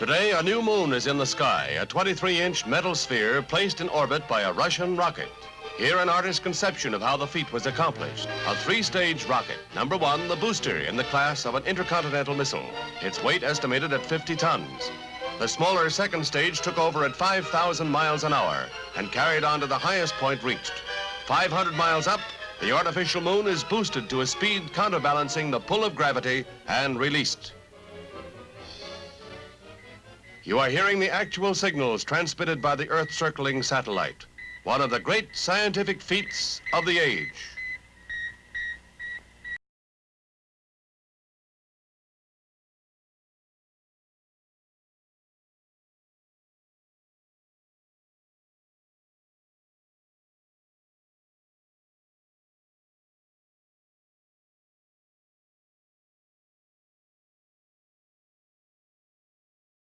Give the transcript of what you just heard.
Today, a new moon is in the sky, a 23-inch metal sphere placed in orbit by a Russian rocket. Here, an artist's conception of how the feat was accomplished. A three-stage rocket. Number one, the booster in the class of an intercontinental missile. Its weight estimated at 50 tons. The smaller second stage took over at 5,000 miles an hour and carried on to the highest point reached. 500 miles up, the artificial moon is boosted to a speed counterbalancing the pull of gravity and released. You are hearing the actual signals transmitted by the Earth-circling satellite, one of the great scientific feats of the age.